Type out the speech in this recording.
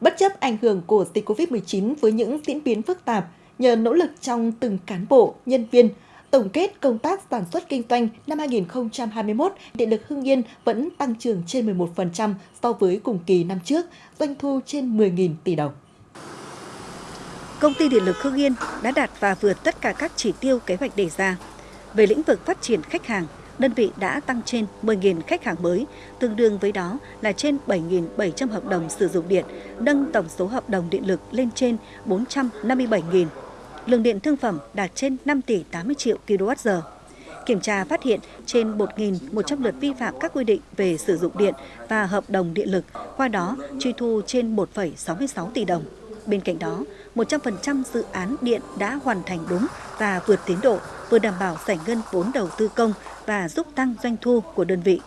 Bất chấp ảnh hưởng của dịch COVID-19 với những diễn biến phức tạp, nhờ nỗ lực trong từng cán bộ, nhân viên, tổng kết công tác sản xuất kinh doanh năm 2021, Điện lực Hưng Yên vẫn tăng trưởng trên 11% so với cùng kỳ năm trước, doanh thu trên 10.000 tỷ đồng. Công ty Điện lực Hưng Yên đã đạt và vượt tất cả các chỉ tiêu kế hoạch đề ra. Về lĩnh vực phát triển khách hàng, đơn vị đã tăng trên 10.000 khách hàng mới, tương đương với đó là trên 7.700 hợp đồng sử dụng điện, nâng tổng số hợp đồng điện lực lên trên 457.000. Lượng điện thương phẩm đạt trên 5 tỷ 80 triệu kWh. Kiểm tra phát hiện trên 1.100 lượt vi phạm các quy định về sử dụng điện và hợp đồng điện lực, qua đó truy thu trên 1,66 tỷ đồng. Bên cạnh đó, 100% dự án điện đã hoàn thành đúng và vượt tiến độ, vừa đảm bảo giải ngân vốn đầu tư công và giúp tăng doanh thu của đơn vị.